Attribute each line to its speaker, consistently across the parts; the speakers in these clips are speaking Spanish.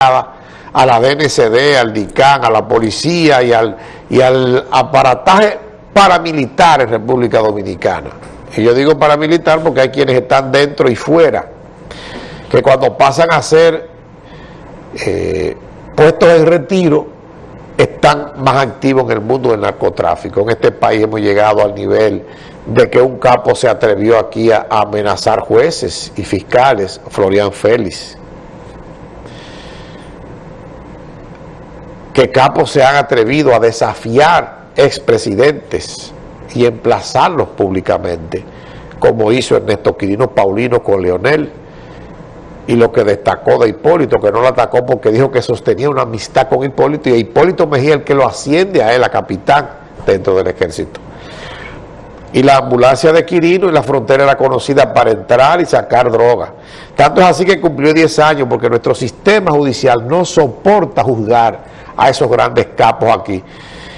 Speaker 1: a la DNCD, al DICAN, a la policía y al, y al aparataje paramilitar en República Dominicana. Y yo digo paramilitar porque hay quienes están dentro y fuera, que cuando pasan a ser eh, puestos en retiro, están más activos en el mundo del narcotráfico. En este país hemos llegado al nivel de que un capo se atrevió aquí a, amenazar jueces y fiscales, Florian Félix. Que capos se han atrevido a desafiar expresidentes y emplazarlos públicamente, como hizo Ernesto Quirino Paulino con Leonel, y lo que destacó de Hipólito, que no lo atacó porque dijo que sostenía una amistad con Hipólito, y Hipólito Mejía el que lo asciende a él a capitán dentro del ejército. Y la ambulancia de Quirino y la frontera era conocida para entrar y sacar droga. Tanto es así que cumplió 10 años porque nuestro sistema judicial no soporta juzgar a esos grandes capos aquí.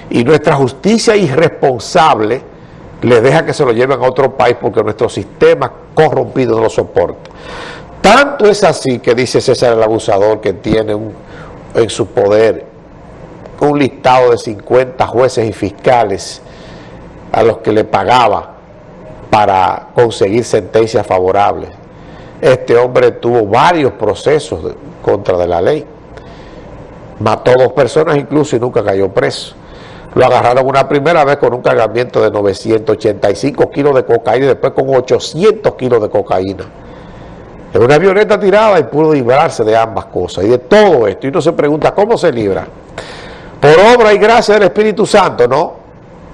Speaker 1: Y nuestra justicia irresponsable les deja que se lo lleven a otro país porque nuestro sistema corrompido no lo soporta. Tanto es así que dice César el abusador que tiene en su poder un listado de 50 jueces y fiscales a los que le pagaba para conseguir sentencias favorables. Este hombre tuvo varios procesos contra de la ley mató dos personas incluso y nunca cayó preso. Lo agarraron una primera vez con un cargamiento de 985 kilos de cocaína y después con 800 kilos de cocaína. En una avioneta tirada y pudo librarse de ambas cosas y de todo esto. Y uno se pregunta, ¿cómo se libra? Por obra y gracia del Espíritu Santo, ¿no?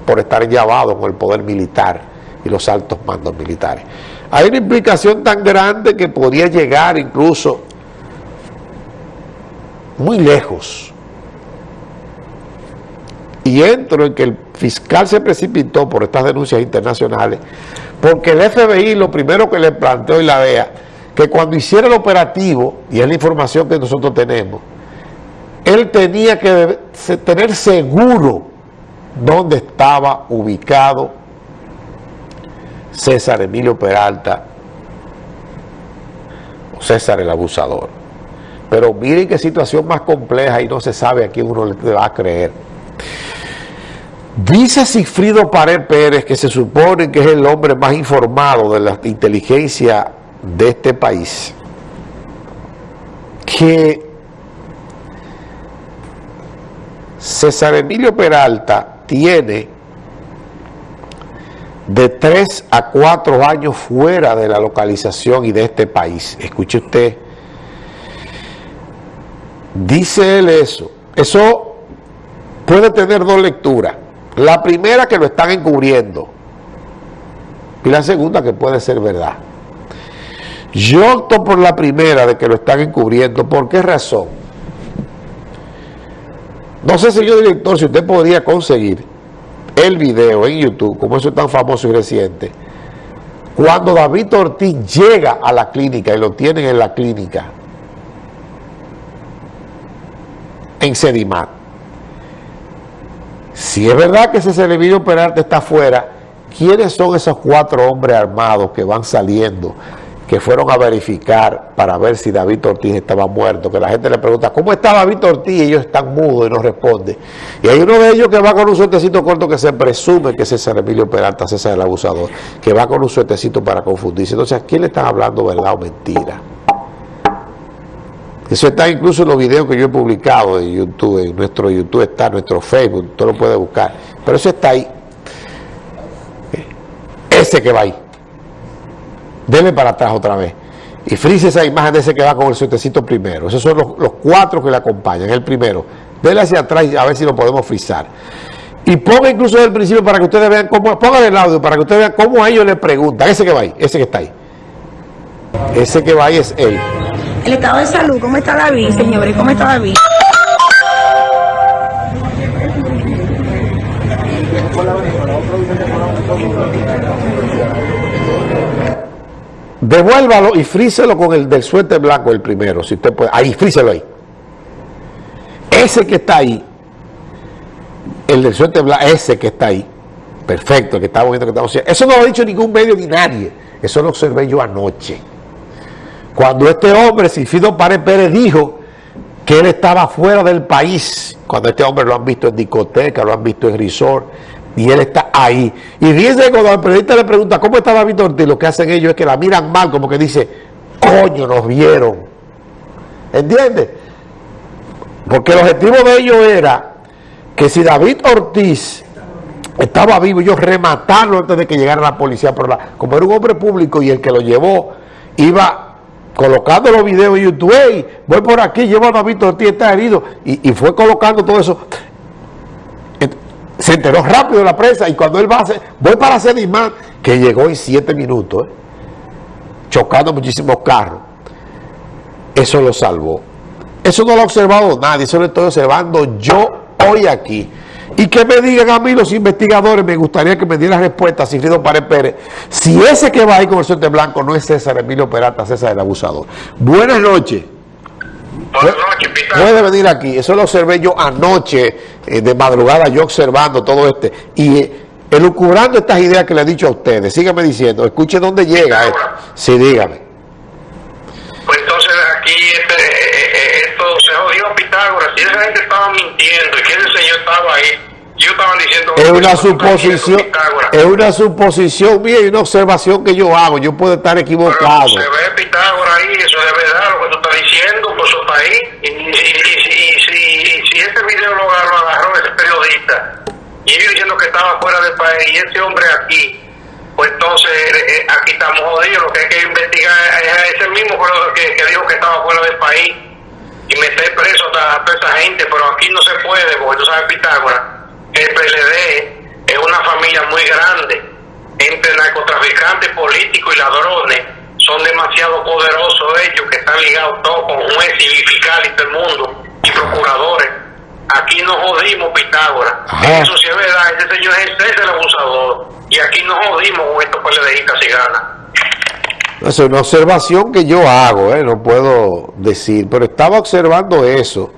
Speaker 1: Por estar llevado con el poder militar y los altos mandos militares. Hay una implicación tan grande que podría llegar incluso muy lejos. Y entro en que el fiscal se precipitó por estas denuncias internacionales, porque el FBI lo primero que le planteó y la DEA, que cuando hiciera el operativo, y es la información que nosotros tenemos, él tenía que tener seguro dónde estaba ubicado César Emilio Peralta, o César el abusador. Pero miren qué situación más compleja y no se sabe a quién uno le va a creer. Dice Sigfrido Pared Pérez, que se supone que es el hombre más informado de la inteligencia de este país, que César Emilio Peralta tiene de 3 a 4 años fuera de la localización y de este país. Escuche usted Dice él eso. Eso puede tener dos lecturas. La primera que lo están encubriendo. Y la segunda que puede ser verdad. Yo opto por la primera de que lo están encubriendo. ¿Por qué razón? No sé, señor director, si usted podría conseguir el video en YouTube, como eso es tan famoso y reciente, cuando David Ortiz llega a la clínica y lo tienen en la clínica, en Sedimat. Si es verdad que ese Servicio Peralta está afuera, ¿quiénes son esos cuatro hombres armados que van saliendo, que fueron a verificar para ver si David Ortiz estaba muerto? Que la gente le pregunta, ¿cómo está David Ortiz? Y ellos están mudos y no responden. Y hay uno de ellos que va con un suertecito corto que se presume que es César Emilio Peralta, César el abusador, que va con un suertecito para confundirse. Entonces, ¿a quién le están hablando verdad o mentira? Eso está incluso en los videos que yo he publicado en YouTube, en nuestro YouTube está, en nuestro Facebook, usted lo puede buscar. Pero eso está ahí. Ese que va ahí. Deme para atrás otra vez. Y frise esa imagen de ese que va con el suertecito primero. Esos son los, cuatro que le acompañan. El primero. Dele hacia atrás y a ver si lo podemos frisar. Y ponga incluso desde el principio para que ustedes vean cómo, pongan el audio para que ustedes vean cómo ellos le preguntan. Ese que va ahí, ese que está ahí. Ese que va ahí es él.
Speaker 2: El estado de salud, ¿cómo está David, señores? ¿Cómo está David?
Speaker 1: Devuélvalo y fríselo con el del suerte blanco el primero, si usted puede. Ahí, fríselo ahí. Ese que está ahí, el del suerte blanco, ese que está ahí, perfecto, que estamos viendo que estamos Eso no lo ha dicho ningún medio ni nadie. Eso lo observé yo anoche. Cuando este hombre, Silfido Párez Pérez, dijo que él estaba fuera del país, cuando este hombre lo han visto en discoteca, lo han visto en resort, y él está ahí. Y fíjense cuando el periodista le pregunta, ¿cómo está David Ortiz? Lo que hacen ellos es que la miran mal, como que dice, coño, nos vieron. ¿Entiendes? Porque el objetivo de ellos era que si David Ortiz estaba vivo, ellos rematarlo antes de que llegara la policía. Pero la, como era un hombre público y el que lo llevó iba colocando los videos en YouTube, hey, voy por aquí, llevo a David Ortiz, está herido, y, fue colocando todo eso. Se enteró rápido la prensa y cuando él va a hacer, voy para hacer imán, que llegó en siete minutos, ¿eh? chocando muchísimos carros. Eso lo salvó. Eso no lo ha observado nadie, eso lo estoy observando yo hoy aquí. Y que me digan a mí los investigadores, me gustaría que me dieran respuesta, Sigfrido Pared Pérez, si ese que va ahí con el suerte blanco no es César Emilio Peralta, César el abusador. Buenas noches. Buenas noches, Puede venir aquí, eso lo observé yo anoche, eh, de madrugada, yo observando todo este, y eh, elucubrando estas ideas que le he dicho a ustedes. Síganme diciendo, escuche dónde llega esto. Sí, dígame.
Speaker 3: Pues entonces aquí este, eh, esto se jodió Pitágoras, si esa gente estaba mintiendo y que ese señor estaba ahí, yo estaba diciendo...
Speaker 1: Es una suposición, es una suposición mía y una observación que yo hago, yo puedo estar equivocado.
Speaker 3: se ve Pitágoras ahí, eso es verdad lo que tú estás diciendo por su país, y, si ese video lo, agarró ese periodista, y ellos diciendo que estaba fuera del país, y ese hombre aquí, pues entonces eh, eh, aquí estamos jodidos, lo que hay que investigar es ese mismo que, que dijo que estaba fuera del país, y meter preso a toda esa gente, pero aquí no se puede, porque tú sabes Pitágoras, el PLD es una familia muy grande, entre narcotraficantes, políticos y ladrones, son demasiado poderosos ellos, que están ligados todos con jueces y fiscales y todo el mundo, y procuradores. Aquí nos jodimos Pitágoras. Eso sí es verdad, ese señor es el abusador. Y aquí nos jodimos con estos PLDistas si gana.
Speaker 1: Es una observación que yo hago, ¿eh? no puedo decir, pero estaba observando eso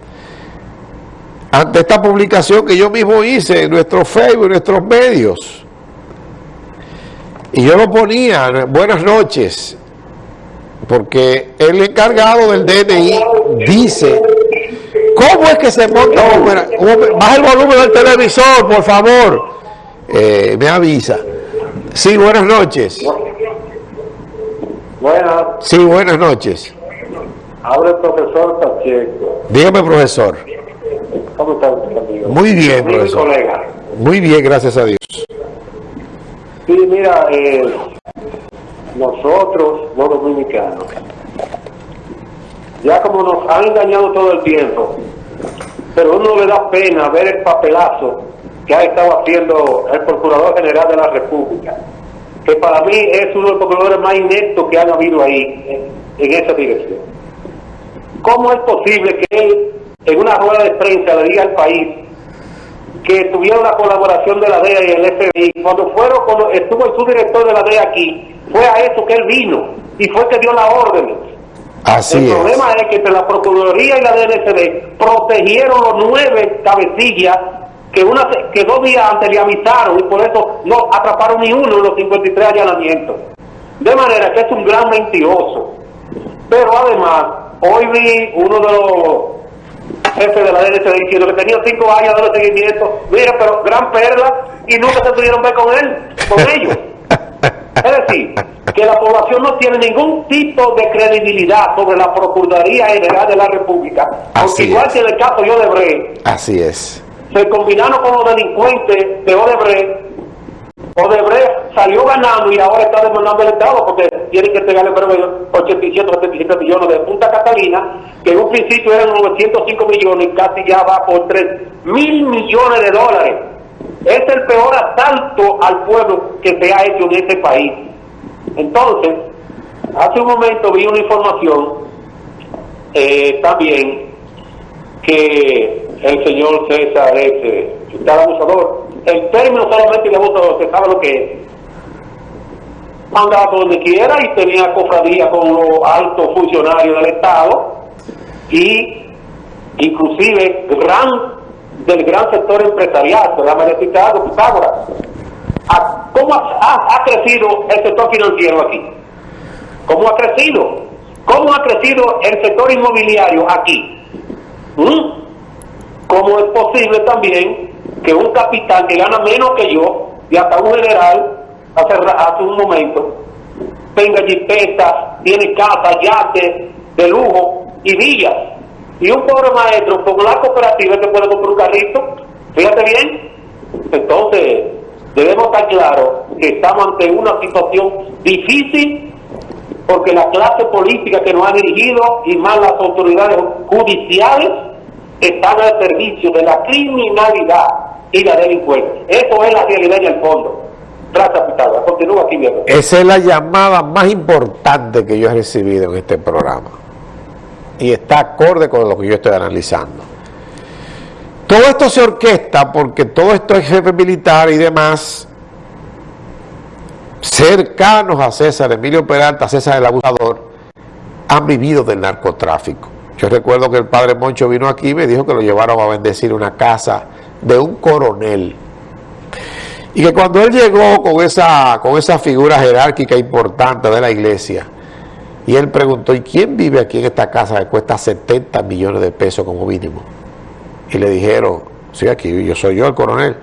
Speaker 1: ante esta publicación que yo mismo hice en nuestro Facebook, en nuestros medios. Y yo lo ponía, buenas noches, porque el encargado del DNI dice, ¿cómo es que se monta? Baja el volumen del televisor, por favor. Eh, me avisa. Sí, buenas noches.
Speaker 4: Buenas.
Speaker 1: Sí, buenas noches.
Speaker 4: Habla el profesor Pacheco.
Speaker 1: Dígame, profesor.
Speaker 4: ¿Cómo está usted, amigo?
Speaker 1: Muy bien, profesor. Colega. Muy bien, gracias a Dios.
Speaker 4: Sí, mira, eh, nosotros, los dominicanos, ya como nos han engañado todo el tiempo, pero uno le da pena ver el papelazo que ha estado haciendo el Procurador General de la República, que para mí es uno de los procuradores más ineptos que han habido ahí, en, esa dirección. ¿Cómo es posible que él, en una rueda de prensa, le diga al país que tuviera una colaboración de la DEA y el FBI, cuando fueron, cuando estuvo el subdirector de la DEA aquí, fue a eso que él vino, y fue que dio la orden.
Speaker 1: Así
Speaker 4: el problema es que entre la Procuraduría y la DNCD protegieron los nueve cabecillas que, una, que dos días antes le avisaron y por eso no atraparon ni uno en los 53 allanamientos. De manera que es un gran mentiroso. Pero además, hoy vi uno de los jefes de la DNCD diciendo que tenía cinco años de seguimiento. Mira, pero gran perla y nunca se pudieron ver con él, con ellos. Es decir, que la población no tiene ningún tipo de credibilidad sobre la Procuraduría General de la República. Porque igual que en el caso de Odebrecht.
Speaker 1: Así es
Speaker 4: se combinaron con los delincuentes de Odebrecht. Odebrecht salió ganando y ahora está demandando el Estado porque tienen que entregarle 87 77 millones de Punta Catalina, que en un principio eran 905 millones y casi ya va por 3 mil millones de dólares. Es el peor asalto al pueblo que se ha hecho en este país. Entonces, hace un momento vi una información eh, también que el señor César ese tal abusador. El término solamente de abusador, se sabe lo que es. Andaba por donde quiera y tenía cofradía con los altos funcionarios del Estado y inclusive gran del gran sector empresarial, se llama el Chicago, Pitágoras. ¿Cómo ha, crecido el sector financiero aquí? ¿Cómo ha crecido? ¿Cómo ha crecido el sector inmobiliario aquí? posible también que un capitán que gana menos que yo, y hasta un general, hace, hace un momento, tenga jipetas, tiene casa, yate, de lujo y villas. Y un pobre maestro con la cooperativa que puede comprar un carrito, fíjate bien. Entonces, debemos estar claros que estamos ante una situación difícil porque la clase política que nos ha dirigido y más las autoridades judiciales están al servicio de la criminalidad y la delincuencia. Eso es la realidad y el fondo. Continúa aquí.
Speaker 1: Esa es la llamada más importante que yo he recibido en este programa. Y está acorde con lo que yo estoy analizando. Todo esto se orquesta porque todo esto es jefe militar y demás cercanos a César, Emilio Peralta, César el abusador, han vivido del narcotráfico. Yo recuerdo que el padre Moncho vino aquí y me dijo que lo llevaron a bendecir una casa de un coronel. Y que cuando él llegó con esa, con esa figura jerárquica importante de la iglesia, y él preguntó, ¿y quién vive aquí en esta casa que cuesta 70 millones de pesos como mínimo? Y le dijeron, sí, aquí yo soy yo el coronel.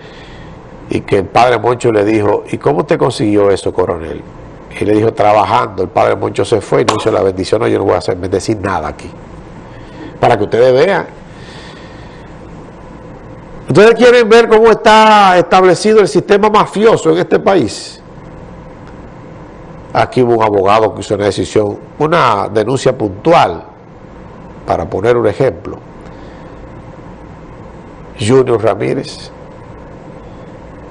Speaker 1: Y que el padre Moncho le dijo, ¿y cómo usted consiguió eso, coronel? Y le dijo, trabajando. El padre Moncho se fue y no hizo la bendición, no, yo no voy a hacer bendecir nada aquí. Para que ustedes vean ¿Ustedes quieren ver cómo está establecido el sistema mafioso en este país? Aquí hubo un abogado que hizo una decisión, una denuncia puntual, para poner un ejemplo. Junior Ramírez.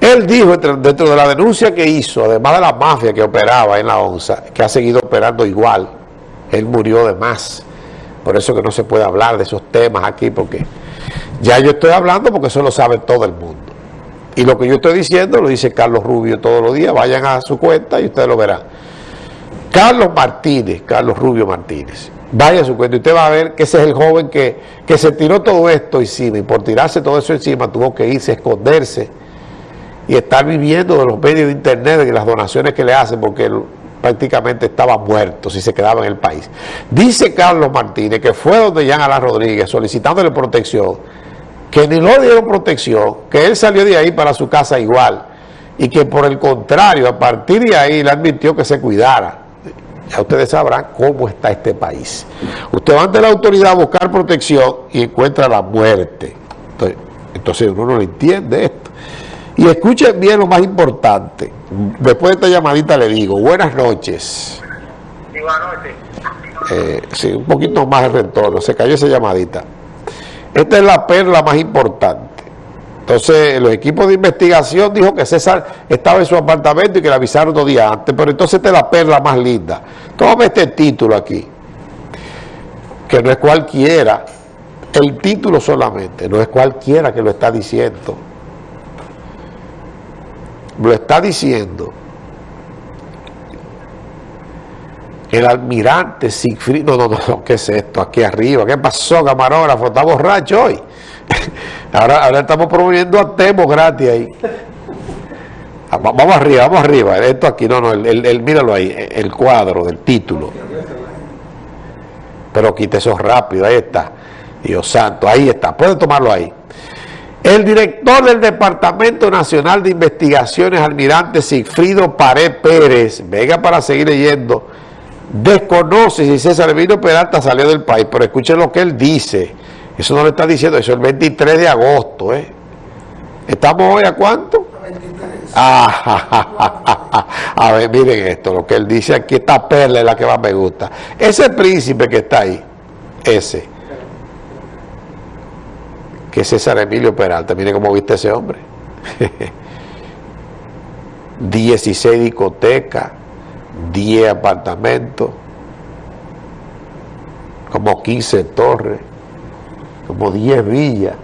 Speaker 1: Él dijo dentro de la denuncia que hizo, además de la mafia que operaba en la ONSA, que ha seguido operando igual, él murió de más. Por eso que no se puede hablar de esos temas aquí, porque ya yo estoy hablando porque eso lo sabe todo el mundo. Y lo que yo estoy diciendo lo dice Carlos Rubio todos los días. Vayan a su cuenta y ustedes lo verán. Carlos Martínez, Carlos Rubio Martínez. Vaya a su cuenta y usted va a ver que ese es el joven que, que se tiró todo esto encima y por tirarse todo eso encima tuvo que irse a esconderse y estar viviendo de los medios de internet y las donaciones que le hacen porque prácticamente estaba muerto si se quedaba en el país. Dice Carlos Martínez que fue donde Jean Alain Rodríguez solicitándole protección que ni lo dieron protección, que él salió de ahí para su casa igual, y que por el contrario, a partir de ahí le admitió que se cuidara. Ya ustedes sabrán cómo está este país. Usted va ante la autoridad a buscar protección y encuentra la muerte. Entonces, entonces uno no entiende esto. Y escuchen bien lo más importante. Después de esta llamadita le digo, buenas noches.
Speaker 3: Sí, buenas noches.
Speaker 1: Eh, sí, un poquito más de retorno. Se cayó esa llamadita. Esta es la perla más importante. Entonces, los equipos de investigación dijo que César estaba en su apartamento y que le avisaron dos días antes, pero entonces esta es la perla más linda. Tómame este título aquí, que no es cualquiera, el título solamente, no es cualquiera que lo está diciendo. Lo está diciendo el almirante Siegfried, no, no, no, ¿qué es esto? Aquí arriba, ¿qué pasó, camarógrafo? ¿Está borracho hoy? ahora, estamos promoviendo a Temo gratis ahí. Ah, vamos arriba, vamos arriba. Esto aquí, no, no, el, míralo ahí, el cuadro del título. Pero quite eso rápido, ahí está. Dios santo, ahí está, puede tomarlo ahí. El director del Departamento Nacional de Investigaciones, almirante Sigfrido Pared Pérez, venga para seguir leyendo desconoce si César Emilio Peralta salió del país, pero escuchen lo que él dice. Eso no le está diciendo, eso es el 23 de agosto. ¿eh? ¿Estamos hoy a cuánto? Ah, a ver, miren esto, lo que él dice aquí, esta perla es la que más me gusta. Ese príncipe que está ahí, ese, que César Emilio Peralta, miren cómo viste ese hombre. 16 discotecas, 10 apartamentos, como 15 torres, como 10 villas,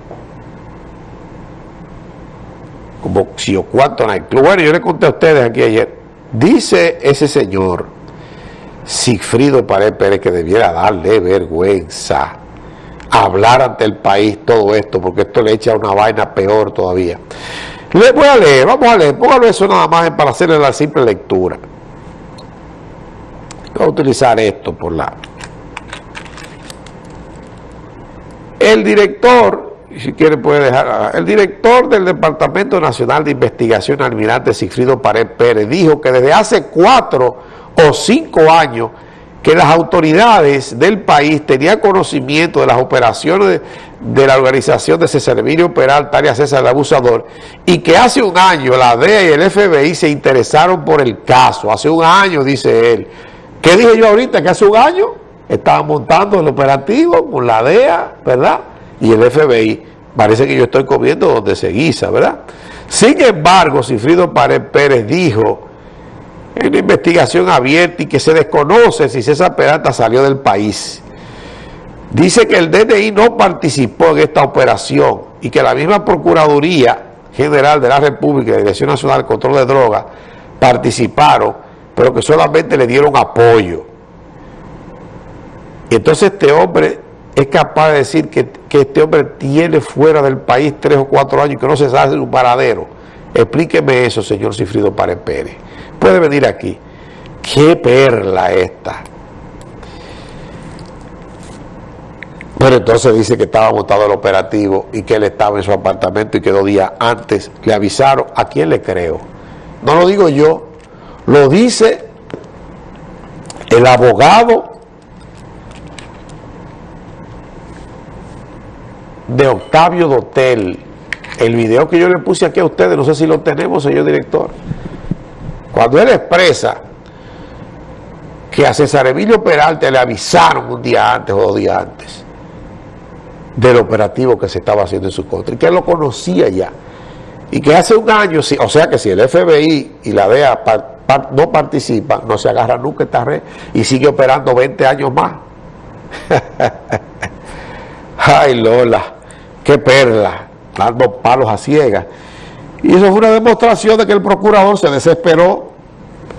Speaker 1: como si o cuánto club. Bueno, yo le conté a ustedes aquí ayer, dice ese señor, Sigfrido Pared Pérez, que debiera darle vergüenza hablar ante el país todo esto, porque esto le echa una vaina peor todavía. Le voy a leer, vamos a leer, póngalo eso nada más para hacerle la simple lectura. A utilizar esto por la... El director si quiere puede dejar. El director del Departamento Nacional de Investigación, almirante Sigfrido Pared Pérez, dijo que desde hace cuatro o cinco años que las autoridades del país tenían conocimiento de las operaciones de, la organización de César Emilio Peralta, área César el Abusador, y que hace un año la DEA y el FBI se interesaron por el caso, hace un año, dice él. ¿Qué dije yo ahorita? Que hace un año estaban montando el operativo con la DEA, ¿verdad? Y el FBI. Parece que yo estoy comiendo donde se guisa, ¿verdad? Sin embargo, Cifrido Pared Pérez dijo en una investigación abierta y que se desconoce si César Peralta salió del país. Dice que el DNI no participó en esta operación y que la misma Procuraduría General de la República y la Dirección Nacional de Control de Drogas participaron, pero que solamente le dieron apoyo. Y entonces este hombre es capaz de decir que, este hombre tiene fuera del país tres o cuatro años y que no se sabe su paradero. Explíqueme eso, señor Cifrido Párez Pérez. Puede venir aquí. ¡Qué perla esta! Pero entonces dice que estaba montado el operativo y que él estaba en su apartamento y que dos días antes le avisaron. ¿A quién le creo? No lo digo yo, lo dice el abogado de Octavio Dotel. El video que yo le puse aquí a ustedes, no sé si lo tenemos, señor director. Cuando él expresa que a César Emilio Peralta le avisaron un día antes o dos días antes del operativo que se estaba haciendo en su contra y que él lo conocía ya y que hace un año, o sea que si el FBI y la DEA no participan, no se agarra nunca esta red y sigue operando 20 años más. Ay Lola, qué perla, dando palos a ciegas. Y eso fue una demostración de que el procurador se desesperó.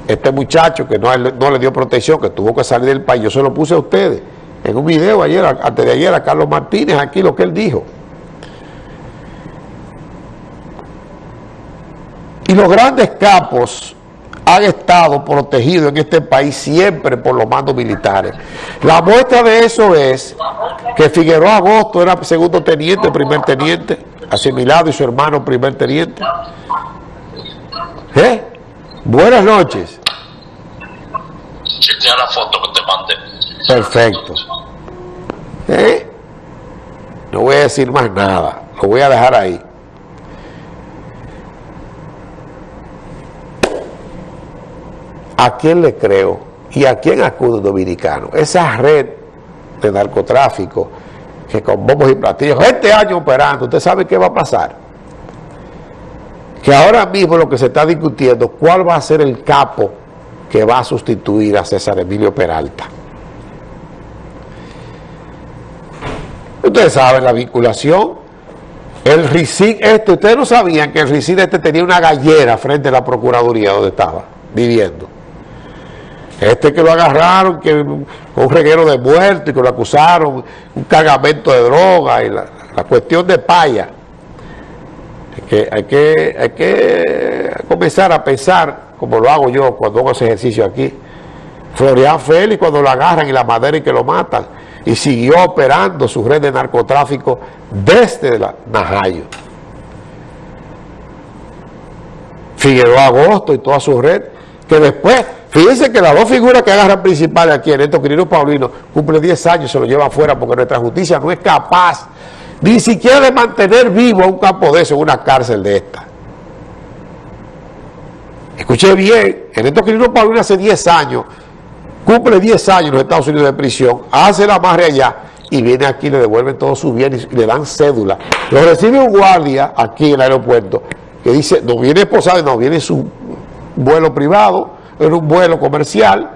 Speaker 1: Este muchacho que no, no le dio protección, que tuvo que salir del país, yo se lo puse a ustedes en un video ayer, antes de ayer, a Carlos Martínez, aquí lo que él dijo. Y los grandes capos han estado protegidos en este país siempre por los mandos militares. La muestra de eso es que Figueroa Agosto era segundo teniente, primer teniente, asimilado y su hermano primer teniente. ¿Eh? Buenas noches.
Speaker 5: Chequea la foto que te mandé.
Speaker 1: Perfecto. ¿Eh? No voy a decir más nada, lo voy a dejar ahí. ¿A quién le creo? ¿Y a quién acude dominicano? Esa red de narcotráfico que con bombos y platillos, este año operando, ¿usted sabe qué va a pasar? Que ahora mismo lo que se está discutiendo, ¿cuál va a ser el capo que va a sustituir a César Emilio Peralta? Ustedes saben la vinculación. El RICIN este, ustedes no sabían que el RICIN este tenía una gallera frente a la Procuraduría donde estaba viviendo. Este que lo agarraron, que un reguero de muerte y que lo acusaron, un cargamento de droga y la, cuestión de paya. que, hay, que, hay que comenzar a pensar, como lo hago yo cuando hago ese ejercicio aquí. Florian Félix cuando lo agarran y la madera y que lo matan. Y siguió operando su red de narcotráfico desde la Najayo. Figueroa Agosto y toda su red, que después Fíjense que las dos figuras que agarran principales aquí, Ernesto Quirino Paulino, cumple 10 años y se lo lleva afuera porque nuestra justicia no es capaz ni siquiera de mantener vivo a un campo de eso en una cárcel de esta. Escuché bien, Ernesto Quirino Paulino hace 10 años, cumple 10 años en los Estados Unidos de prisión, hace la madre allá y viene aquí, le devuelven todos sus bienes y le dan cédula. Lo recibe un guardia aquí en el aeropuerto que dice, no viene esposado, no, viene su vuelo privado, en un vuelo comercial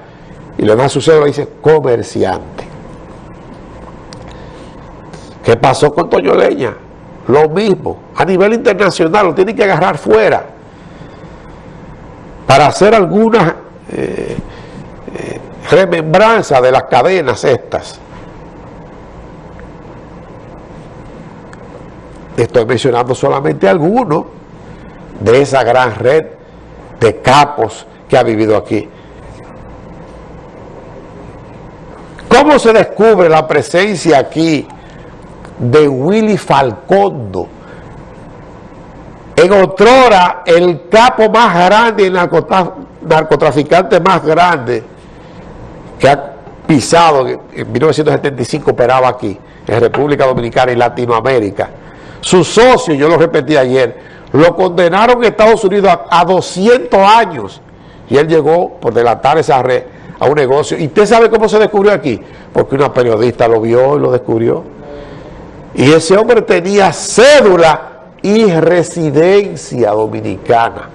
Speaker 1: y le da su cédula y dice comerciante. ¿Qué pasó con Toño Leña? Lo mismo. A nivel internacional lo tienen que agarrar fuera para hacer alguna eh, eh, remembranza de las cadenas estas. Estoy mencionando solamente algunos de esa gran red de capos que ha vivido aquí. ¿Cómo se descubre la presencia aquí de Willy Falcondo. En otrora, el capo más grande, el narcotraficante más grande que ha pisado, en 1975 operaba aquí, en República Dominicana y Latinoamérica. Su socio, yo lo repetí ayer, lo condenaron en Estados Unidos a 200 años y él llegó por delatar esa red a un negocio. ¿Y usted sabe cómo se descubrió aquí? Porque una periodista lo vio y lo descubrió. Y ese hombre tenía cédula y residencia dominicana.